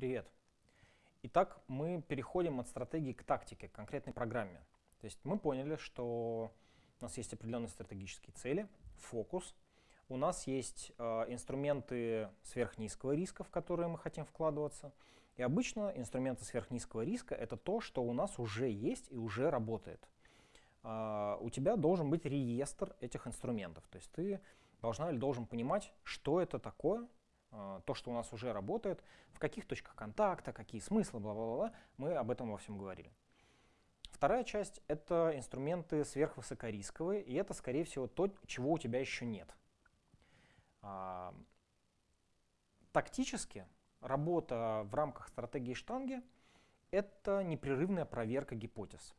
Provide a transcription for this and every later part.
Привет. Итак, мы переходим от стратегии к тактике, к конкретной программе. То есть мы поняли, что у нас есть определенные стратегические цели, фокус. У нас есть э, инструменты сверхнизкого риска, в которые мы хотим вкладываться. И обычно инструменты сверхнизкого риска — это то, что у нас уже есть и уже работает. Э, у тебя должен быть реестр этих инструментов. То есть ты должна или должен понимать, что это такое, то, что у нас уже работает, в каких точках контакта, какие смыслы, бла-бла-бла, мы об этом во всем говорили. Вторая часть — это инструменты сверхвысокорисковые, и это, скорее всего, то, чего у тебя еще нет. А, тактически работа в рамках стратегии штанги — это непрерывная проверка гипотез.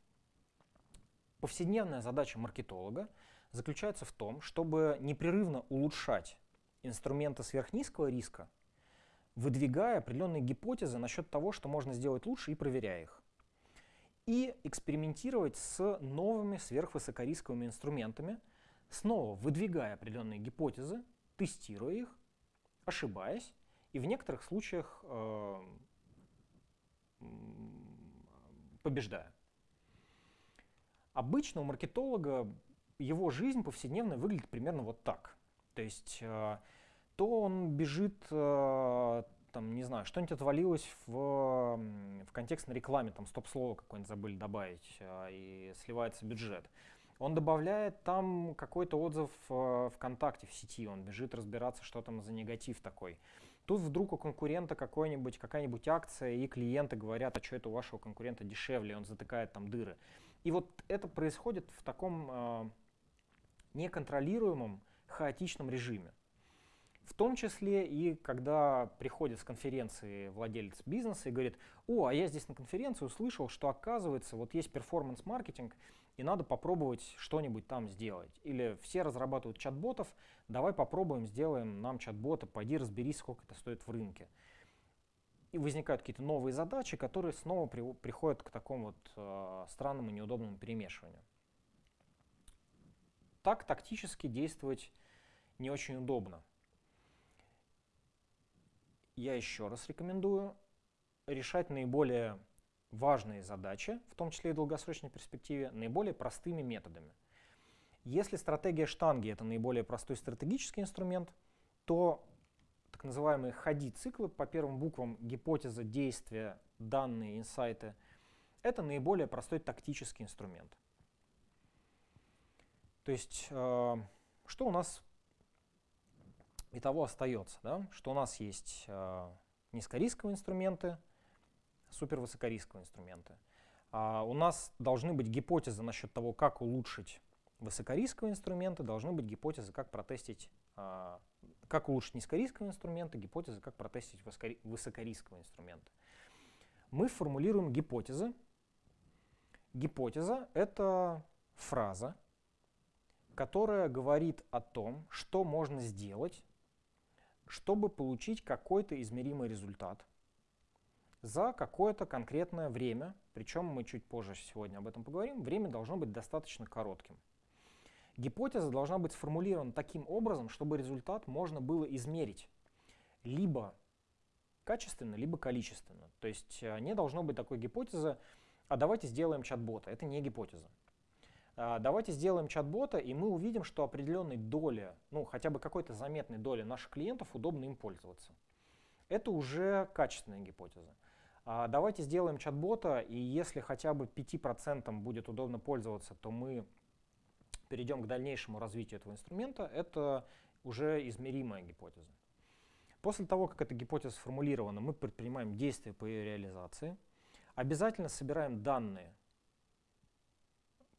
Повседневная задача маркетолога заключается в том, чтобы непрерывно улучшать инструменты сверхнизкого риска, выдвигая определенные гипотезы насчет того, что можно сделать лучше и проверяя их. И экспериментировать с новыми сверхвысокорисковыми инструментами, снова выдвигая определенные гипотезы, тестируя их, ошибаясь, и в некоторых случаях э, побеждая. Обычно у маркетолога его жизнь повседневная выглядит примерно вот так. То есть э, то он бежит, э, там, не знаю, что-нибудь отвалилось в, в контекстной рекламе, там стоп-слово какое-нибудь забыли добавить, э, и сливается бюджет. Он добавляет там какой-то отзыв ВКонтакте в сети, он бежит разбираться, что там за негатив такой. Тут вдруг у конкурента какой-нибудь, какая-нибудь акция, и клиенты говорят, а что это у вашего конкурента дешевле, он затыкает там дыры. И вот это происходит в таком э, неконтролируемом, хаотичном режиме. В том числе и когда приходит с конференции владелец бизнеса и говорит, о, а я здесь на конференции услышал, что оказывается вот есть перформанс-маркетинг, и надо попробовать что-нибудь там сделать. Или все разрабатывают чат-ботов, давай попробуем, сделаем нам чат-бота, пойди разберись, сколько это стоит в рынке. И возникают какие-то новые задачи, которые снова при, приходят к такому вот э, странному неудобному перемешиванию. Так тактически действовать не очень удобно. Я еще раз рекомендую решать наиболее важные задачи, в том числе и в долгосрочной перспективе, наиболее простыми методами. Если стратегия штанги — это наиболее простой стратегический инструмент, то так называемые ходи-циклы по первым буквам гипотеза, действия, данные, инсайты — это наиболее простой тактический инструмент. То есть, э, что у нас и того остается, да? что у нас есть э, низкорисковые инструменты, супервысокорисковые инструменты. А у нас должны быть гипотезы насчет того, как улучшить высокорисковые инструменты, должны быть гипотезы, как протестить, э, как улучшить низкорисковые инструменты, гипотезы, как протестить высокорисковые инструменты. Мы формулируем гипотезы. Гипотеза — это фраза, которая говорит о том, что можно сделать чтобы получить какой-то измеримый результат за какое-то конкретное время, причем мы чуть позже сегодня об этом поговорим, время должно быть достаточно коротким. Гипотеза должна быть сформулирована таким образом, чтобы результат можно было измерить либо качественно, либо количественно. То есть э, не должно быть такой гипотезы, а давайте сделаем чат-бота. Это не гипотеза. А, давайте сделаем чат-бота, и мы увидим, что определенной доли, ну хотя бы какой-то заметной доли наших клиентов удобно им пользоваться. Это уже качественная гипотеза. А, давайте сделаем чат-бота, и если хотя бы 5% будет удобно пользоваться, то мы перейдем к дальнейшему развитию этого инструмента. Это уже измеримая гипотеза. После того, как эта гипотеза сформулирована, мы предпринимаем действия по ее реализации. Обязательно собираем данные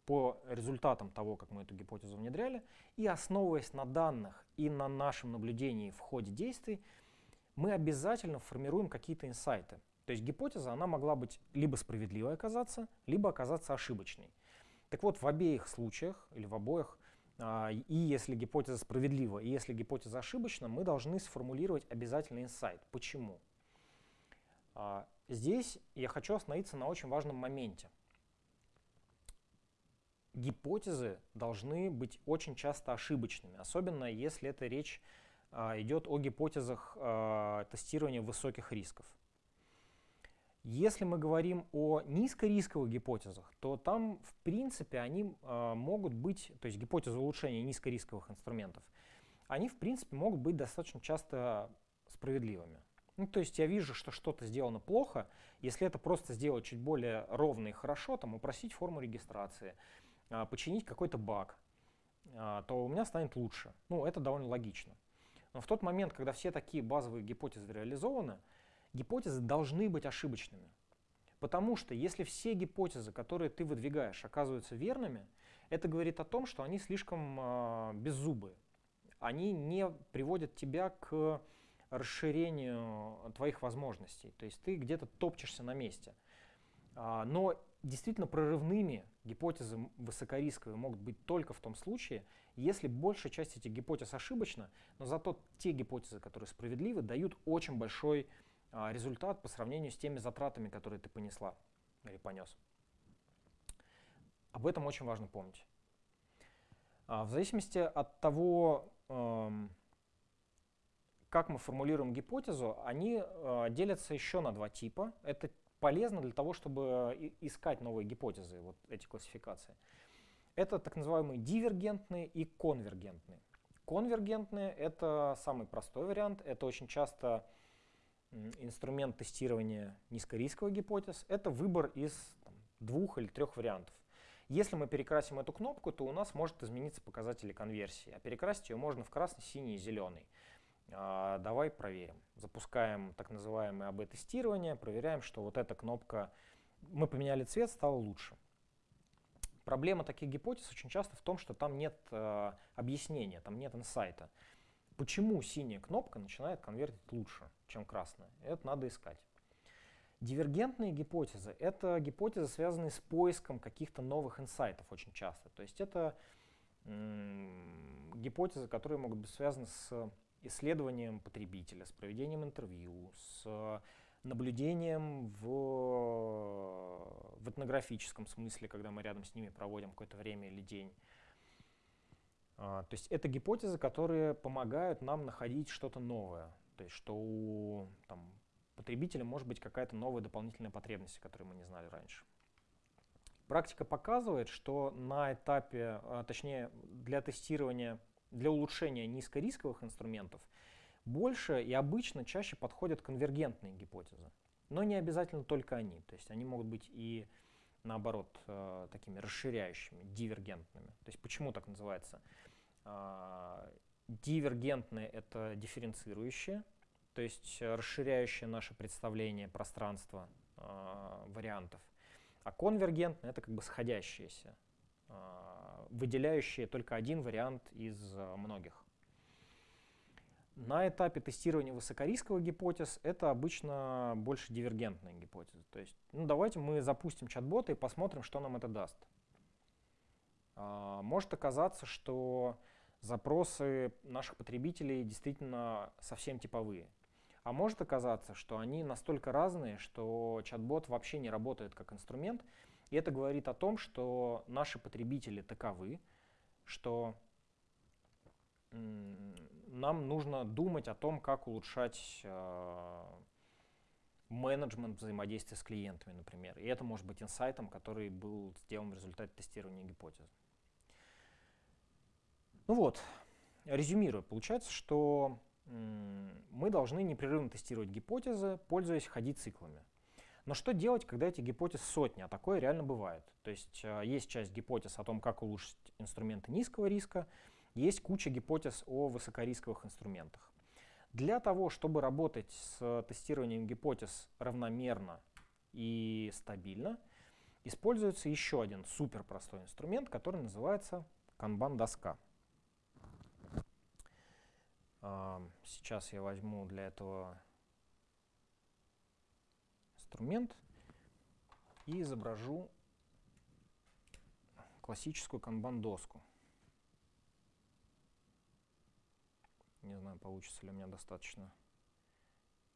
по результатам того, как мы эту гипотезу внедряли, и основываясь на данных и на нашем наблюдении в ходе действий, мы обязательно формируем какие-то инсайты. То есть гипотеза, она могла быть либо справедливой оказаться, либо оказаться ошибочной. Так вот, в обеих случаях, или в обоих, а, и если гипотеза справедлива, и если гипотеза ошибочна, мы должны сформулировать обязательно инсайт. Почему? А, здесь я хочу остановиться на очень важном моменте – гипотезы должны быть очень часто ошибочными, особенно если это речь а, идет о гипотезах а, тестирования высоких рисков. Если мы говорим о низкорисковых гипотезах, то там, в принципе, они э, могут быть, то есть гипотезы улучшения низкорисковых инструментов, они, в принципе, могут быть достаточно часто справедливыми. Ну, то есть я вижу, что что-то сделано плохо, если это просто сделать чуть более ровно и хорошо, там, упросить форму регистрации, починить какой-то баг, э, то у меня станет лучше. Ну, это довольно логично. Но в тот момент, когда все такие базовые гипотезы реализованы, гипотезы должны быть ошибочными. Потому что если все гипотезы, которые ты выдвигаешь, оказываются верными, это говорит о том, что они слишком э, беззубые. Они не приводят тебя к расширению твоих возможностей. То есть ты где-то топчешься на месте. А, но действительно прорывными гипотезы высокорисковые могут быть только в том случае, если большая часть этих гипотез ошибочна, но зато те гипотезы, которые справедливы, дают очень большой а, результат по сравнению с теми затратами, которые ты понесла или понес. Об этом очень важно помнить. А, в зависимости от того, эм, как мы формулируем гипотезу, они э, делятся еще на два типа. Это полезно для того, чтобы искать новые гипотезы, вот эти классификации. Это так называемые дивергентные и конвергентные. Конвергентные — это самый простой вариант. Это очень часто инструмент тестирования низкорисковых гипотез. Это выбор из там, двух или трех вариантов. Если мы перекрасим эту кнопку, то у нас может измениться показатели конверсии. А перекрасить ее можно в красный, синий и зеленый. А, давай проверим. Запускаем так называемое АБ-тестирование, проверяем, что вот эта кнопка, мы поменяли цвет, стало лучше. Проблема таких гипотез очень часто в том, что там нет э, объяснения, там нет инсайта. Почему синяя кнопка начинает конвертить лучше, чем красная? Это надо искать. Дивергентные гипотезы — это гипотезы, связанные с поиском каких-то новых инсайтов очень часто. То есть это гипотезы, которые могут быть связаны с исследованием потребителя, с проведением интервью, с наблюдением в, в этнографическом смысле, когда мы рядом с ними проводим какое-то время или день. А, то есть это гипотезы, которые помогают нам находить что-то новое. То есть что у там, потребителя может быть какая-то новая дополнительная потребность, которую мы не знали раньше. Практика показывает, что на этапе, а, точнее для тестирования для улучшения низкорисковых инструментов больше и обычно чаще подходят конвергентные гипотезы. Но не обязательно только они. То есть они могут быть и наоборот э, такими расширяющими, дивергентными. То есть почему так называется? Э, дивергентные — это дифференцирующие, то есть расширяющие наше представление пространства э, вариантов. А конвергентные — это как бы сходящиеся, выделяющие только один вариант из э, многих. На этапе тестирования высокорисковых гипотез это обычно больше дивергентные гипотезы. То есть, ну давайте мы запустим чат-бота и посмотрим, что нам это даст. А, может оказаться, что запросы наших потребителей действительно совсем типовые. А может оказаться, что они настолько разные, что чат-бот вообще не работает как инструмент, и это говорит о том, что наши потребители таковы, что нам нужно думать о том, как улучшать э, менеджмент взаимодействия с клиентами, например. И это может быть инсайтом, который был сделан в результате тестирования гипотезы. Ну вот, резюмируя, получается, что мы должны непрерывно тестировать гипотезы, пользуясь ходи-циклами. Но что делать, когда эти гипотез сотни, а такое реально бывает? То есть э, есть часть гипотез о том, как улучшить инструменты низкого риска, есть куча гипотез о высокорисковых инструментах. Для того, чтобы работать с тестированием гипотез равномерно и стабильно, используется еще один супер простой инструмент, который называется канбан-доска. Сейчас я возьму для этого инструмент и изображу классическую канбан-доску. Не знаю, получится ли у меня достаточно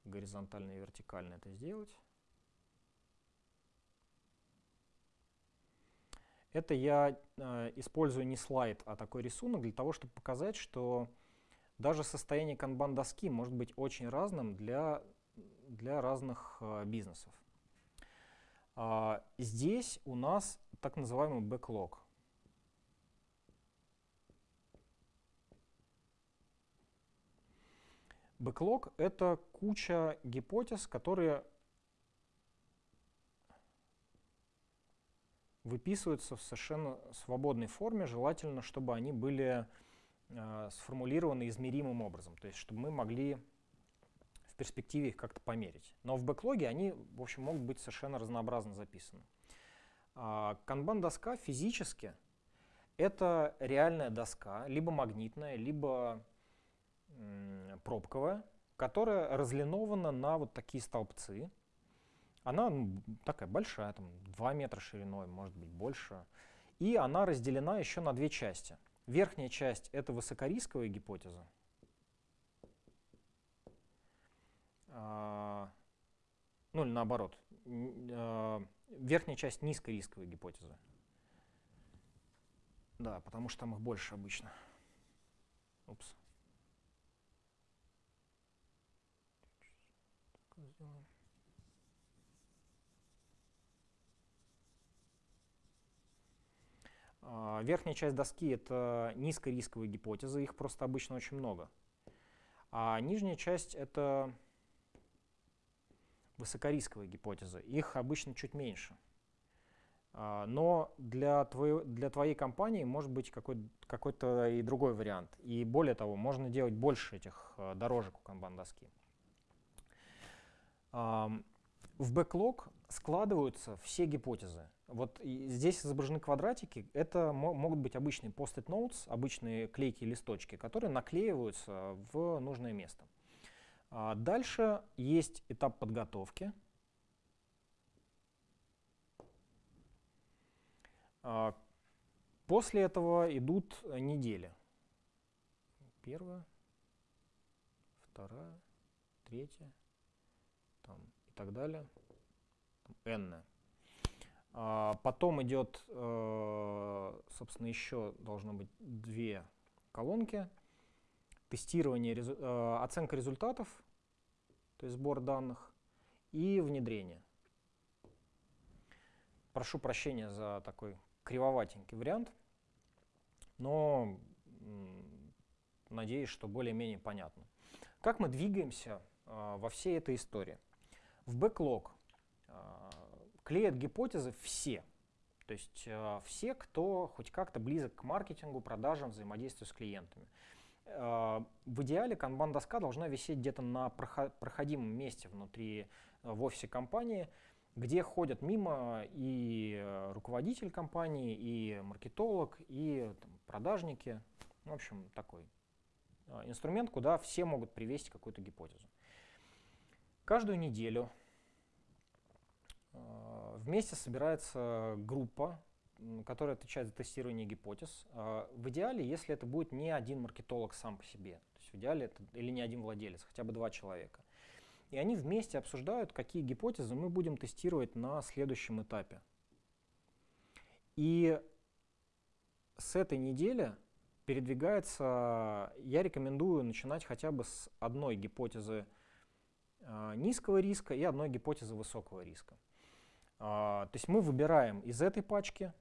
горизонтально и вертикально это сделать. Это я э, использую не слайд, а такой рисунок для того, чтобы показать, что даже состояние канбан-доски может быть очень разным для для разных э, бизнесов. А, здесь у нас так называемый бэклог. Бэклог — это куча гипотез, которые выписываются в совершенно свободной форме, желательно, чтобы они были э, сформулированы измеримым образом, то есть чтобы мы могли перспективе их как-то померить. Но в бэклоге они, в общем, могут быть совершенно разнообразно записаны. Канбан-доска физически — это реальная доска, либо магнитная, либо пробковая, которая разлинована на вот такие столбцы, она ну, такая большая, там 2 метра шириной, может быть больше. И она разделена еще на две части. Верхняя часть — это высокорисковая гипотеза. А, ну или наоборот. А, верхняя часть — низкорисковой гипотезы. Да, потому что там их больше обычно. Упс. А, верхняя часть доски — это низкорисковые гипотезы, их просто обычно очень много. А нижняя часть — это высокорисковые гипотезы, их обычно чуть меньше. А, но для твоей, для твоей компании может быть какой-то какой и другой вариант. И более того, можно делать больше этих а, дорожек у канбан-доски. В бэклог складываются все гипотезы. Вот здесь изображены квадратики. Это могут быть обычные post-it notes, обычные клейкие листочки, которые наклеиваются в нужное место. А дальше есть этап подготовки. А после этого идут недели. Первая, вторая, третья там, и так далее. N. А, потом идет, э, собственно, еще должно быть две колонки. Тестирование, э, оценка результатов, то есть сбор данных, и внедрение. Прошу прощения за такой кривоватенький вариант, но надеюсь, что более-менее понятно. Как мы двигаемся э, во всей этой истории? В бэклог клеят гипотезы все. То есть э, все, кто хоть как-то близок к маркетингу, продажам, взаимодействию с клиентами. Э, в идеале канбан-доска должна висеть где-то на проходимом месте внутри э, в офисе компании, где ходят мимо и э, руководитель компании, и маркетолог, и там, продажники. В общем, такой э, инструмент, куда все могут привести какую-то гипотезу. Каждую неделю Э, вместе собирается группа, которая отвечает за тестирование гипотез. Э, в идеале, если это будет не один маркетолог сам по себе, то есть в идеале это или не один владелец, хотя бы два человека. И они вместе обсуждают, какие гипотезы мы будем тестировать на следующем этапе. И с этой недели передвигается, я рекомендую начинать хотя бы с одной гипотезы э, низкого риска и одной гипотезы высокого риска. А, то есть мы выбираем из этой пачки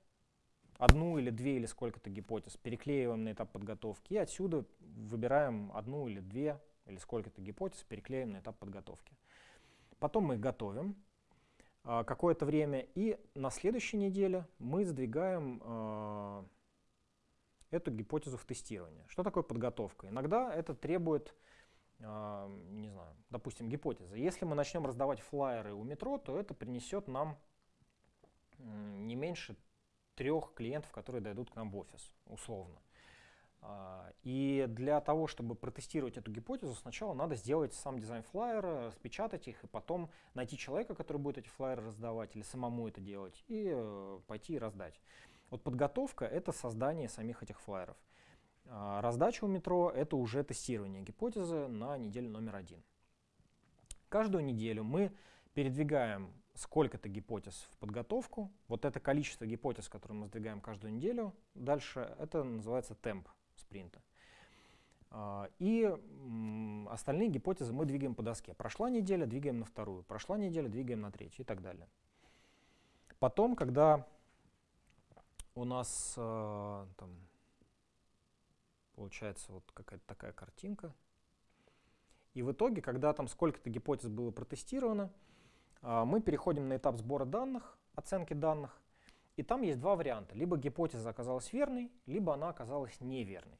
одну или две или сколько-то гипотез, переклеиваем на этап подготовки, и отсюда выбираем одну или две или сколько-то гипотез, переклеим на этап подготовки. Потом мы их готовим а, какое-то время, и на следующей неделе мы сдвигаем а, эту гипотезу в тестирование. Что такое подготовка? Иногда это требует не знаю, допустим, гипотеза. Если мы начнем раздавать флайеры у метро, то это принесет нам не меньше трех клиентов, которые дойдут к нам в офис, условно. А, и для того, чтобы протестировать эту гипотезу, сначала надо сделать сам дизайн флайера, распечатать их, и потом найти человека, который будет эти флайеры раздавать, или самому это делать, и э, пойти и раздать. Вот подготовка — это создание самих этих флайеров. А раздача у метро — это уже тестирование гипотезы на неделю номер один. Каждую неделю мы передвигаем сколько-то гипотез в подготовку. Вот это количество гипотез, которые мы сдвигаем каждую неделю, дальше это называется темп спринта. А, и остальные гипотезы мы двигаем по доске. Прошла неделя, двигаем на вторую. Прошла неделя, двигаем на третью и так далее. Потом, когда у нас э, там получается вот какая-то такая картинка, и в итоге, когда там сколько-то гипотез было протестировано, мы переходим на этап сбора данных, оценки данных, и там есть два варианта. Либо гипотеза оказалась верной, либо она оказалась неверной.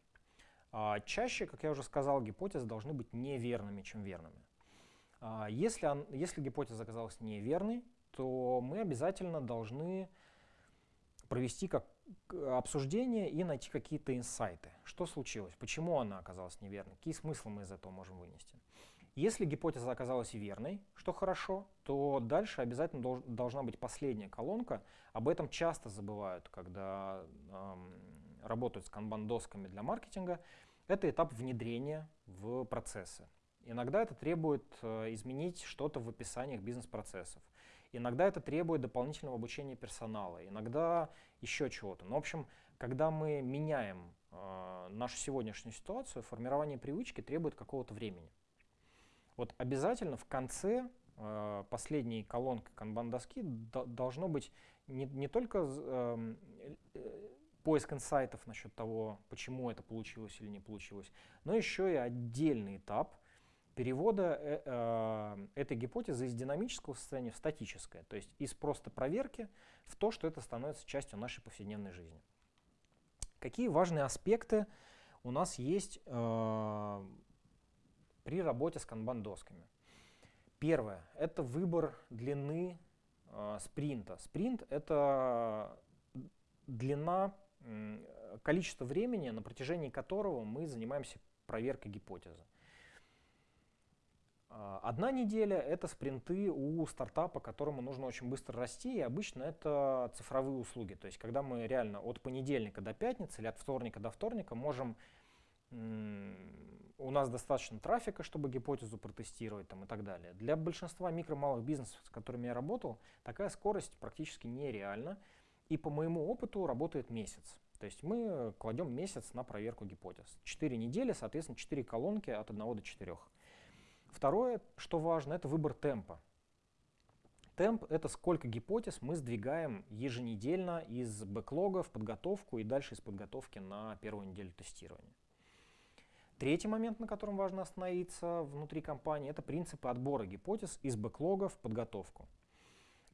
А чаще, как я уже сказал, гипотезы должны быть неверными, чем верными. А если, если гипотеза оказалась неверной, то мы обязательно должны провести как обсуждение и найти какие-то инсайты. Что случилось? Почему она оказалась неверной? Какие смыслы мы из этого можем вынести? Если гипотеза оказалась верной, что хорошо, то дальше обязательно долж, должна быть последняя колонка. Об этом часто забывают, когда эм, работают с канбан-досками для маркетинга. Это этап внедрения в процессы. Иногда это требует э, изменить что-то в описаниях бизнес-процессов. Иногда это требует дополнительного обучения персонала, иногда еще чего-то. Но, в общем, когда мы меняем э, нашу сегодняшнюю ситуацию, формирование привычки требует какого-то времени. Вот обязательно в конце э, последней колонки канбан-доски должно быть не, не только э, э, поиск инсайтов насчет того, почему это получилось или не получилось, но еще и отдельный этап – перевода э, э, этой гипотезы из динамического состояния в статическое, то есть из просто проверки в то, что это становится частью нашей повседневной жизни. Какие важные аспекты у нас есть э, при работе с канбан-досками? Первое – это выбор длины э, спринта. Спринт – это длина, э, количество времени, на протяжении которого мы занимаемся проверкой гипотезы. А, одна неделя — это спринты у стартапа, которому нужно очень быстро расти, и обычно это цифровые услуги. То есть когда мы реально от понедельника до пятницы или от вторника до вторника можем... У нас достаточно трафика, чтобы гипотезу протестировать там, и так далее. Для большинства микро-малых бизнесов, с которыми я работал, такая скорость практически нереальна. И по моему опыту работает месяц. То есть мы кладем месяц на проверку гипотез. Четыре недели, соответственно, четыре колонки от 1 до 4. Второе, что важно, это выбор темпа. Темп — это сколько гипотез мы сдвигаем еженедельно из бэклога в подготовку и дальше из подготовки на первую неделю тестирования. Третий момент, на котором важно остановиться внутри компании, это принципы отбора гипотез из бэклога в подготовку.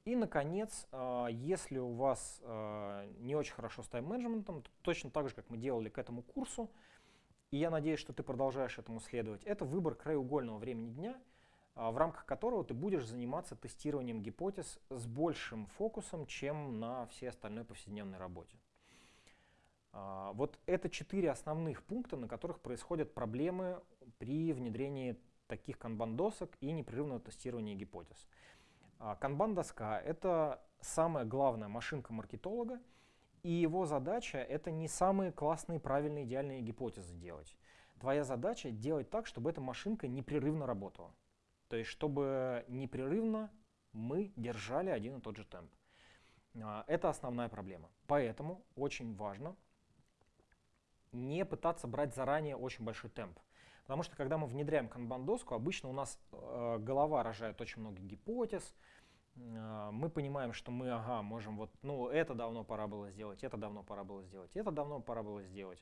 И, наконец, а, если у вас а, не очень хорошо с тайм-менеджментом, точно так же, как мы делали к этому курсу, и я надеюсь, что ты продолжаешь этому следовать, это выбор краеугольного времени дня, а, в рамках которого ты будешь заниматься тестированием гипотез с большим фокусом, чем на всей остальной повседневной работе. А, вот это четыре основных пункта, на которых происходят проблемы при внедрении таких канбан-досок и непрерывного тестирования гипотез. А, канбан-доска — это самая главная машинка маркетолога, и его задача — это не самые классные, правильные, идеальные гипотезы делать. Твоя задача — делать так, чтобы эта машинка непрерывно работала. То есть, чтобы непрерывно мы держали один и тот же темп. А, это основная проблема. Поэтому очень важно не пытаться брать заранее очень большой темп. Потому что когда мы внедряем канбан-доску, обычно у нас э, голова рожает очень много гипотез, а, мы понимаем, что мы, ага, можем вот, ну, это давно пора было сделать, это давно пора было сделать, это давно пора было сделать,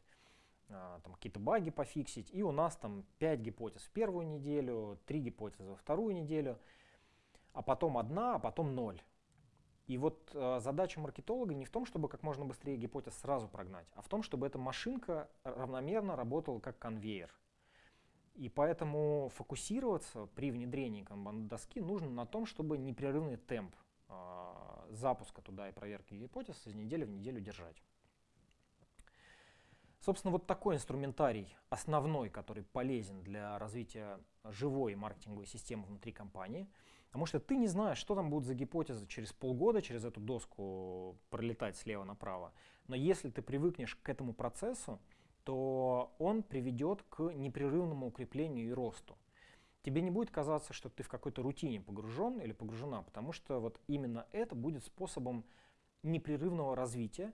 а, там какие-то баги пофиксить, и у нас там 5 гипотез в первую неделю, 3 гипотезы во вторую неделю, а потом одна, а потом ноль. И вот э, задача маркетолога не в том, чтобы как можно быстрее гипотез сразу прогнать, а в том, чтобы эта машинка равномерно работала как конвейер. И поэтому фокусироваться при внедрении канбан-доски нужно на том, чтобы непрерывный темп э, запуска туда и проверки гипотез из недели в неделю держать. Собственно, вот такой инструментарий основной, который полезен для развития живой маркетинговой системы внутри компании. Потому что ты не знаешь, что там будут за гипотезы через полгода, через эту доску пролетать слева направо. Но если ты привыкнешь к этому процессу, то он приведет к непрерывному укреплению и росту. Тебе не будет казаться, что ты в какой-то рутине погружен или погружена, потому что вот именно это будет способом непрерывного развития.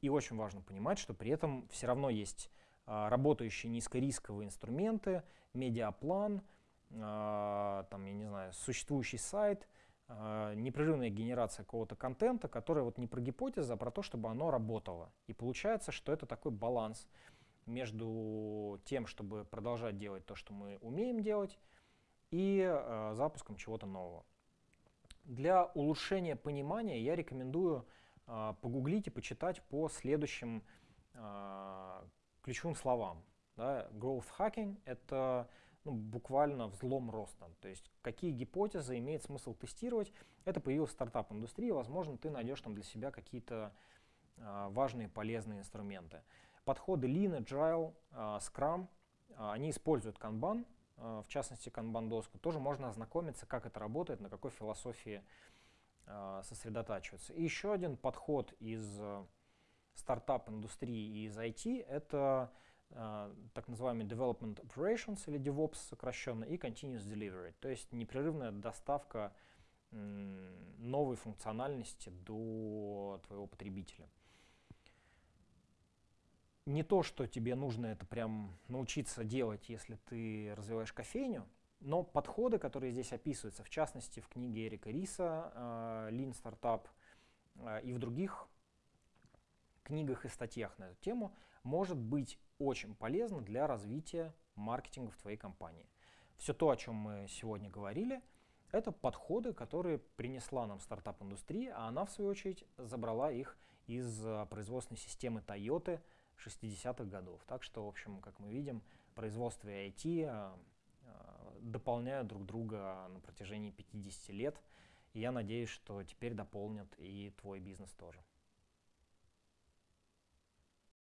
И очень важно понимать, что при этом все равно есть а, работающие низкорисковые инструменты, медиаплан, там, я не знаю, существующий сайт, э, непрерывная генерация какого-то контента, который вот не про гипотезы, а про то, чтобы оно работало. И получается, что это такой баланс между тем, чтобы продолжать делать то, что мы умеем делать, и э, запуском чего-то нового. Для улучшения понимания я рекомендую э, погуглить и почитать по следующим э, ключевым словам. Да. Growth hacking — это ну, буквально взлом роста. То есть какие гипотезы имеет смысл тестировать. Это появилась стартап-индустрия, возможно, ты найдешь там для себя какие-то э, важные, полезные инструменты. Подходы Lean, Agile, э, Scrum, э, они используют Kanban, э, в частности Kanban-доску. Тоже можно ознакомиться, как это работает, на какой философии э, сосредотачиваться. И еще один подход из э, стартап-индустрии и из IT — это так называемый Development Operations или DevOps сокращенно и Continuous Delivery, то есть непрерывная доставка новой функциональности до твоего потребителя. Не то, что тебе нужно это прям научиться делать, если ты развиваешь кофейню, но подходы, которые здесь описываются, в частности в книге Эрика Риса uh, Lean Startup uh, и в других книгах и статьях на эту тему, может быть очень полезно для развития маркетинга в твоей компании. Все то, о чем мы сегодня говорили, это подходы, которые принесла нам стартап-индустрия, а она, в свою очередь, забрала их из а, производственной системы Toyota 60-х годов. Так что, в общем, как мы видим, производство и IT а, а, дополняют друг друга на протяжении 50 лет. И я надеюсь, что теперь дополнят и твой бизнес тоже.